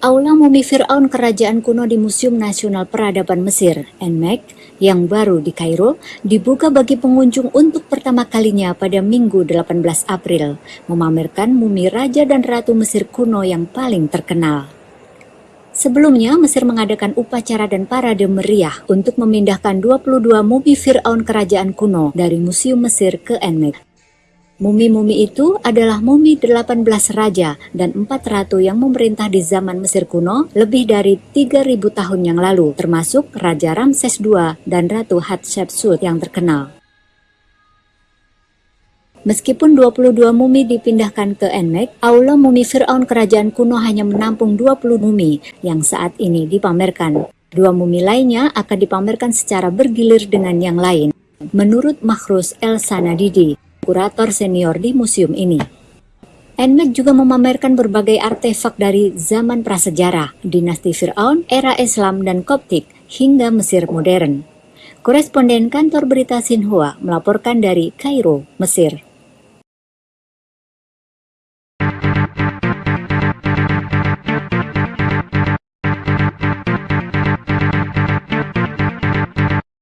Aula Mumi Fir'aun Kerajaan Kuno di Museum Nasional Peradaban Mesir, NMEC, yang baru di Kairo, dibuka bagi pengunjung untuk pertama kalinya pada Minggu 18 April, memamerkan mumi Raja dan Ratu Mesir kuno yang paling terkenal. Sebelumnya, Mesir mengadakan upacara dan parade meriah untuk memindahkan 22 mumi Fir'aun Kerajaan Kuno dari Museum Mesir ke NMEC. Mumi-mumi itu adalah mumi 18 raja dan 4 ratu yang memerintah di zaman Mesir kuno lebih dari 3000 tahun yang lalu, termasuk Raja Ramses II dan Ratu Hatshepsut yang terkenal. Meskipun 22 mumi dipindahkan ke Enmek, Aula Mumi Fir'aun kerajaan kuno hanya menampung 20 mumi yang saat ini dipamerkan. Dua mumi lainnya akan dipamerkan secara bergilir dengan yang lain. Menurut Makhrus El Sanadidi, kurator senior di museum ini. NMEC juga memamerkan berbagai artefak dari zaman prasejarah, dinasti Fir'aun, era Islam dan Koptik, hingga Mesir modern. Koresponden kantor berita Sinhua melaporkan dari Kairo, Mesir.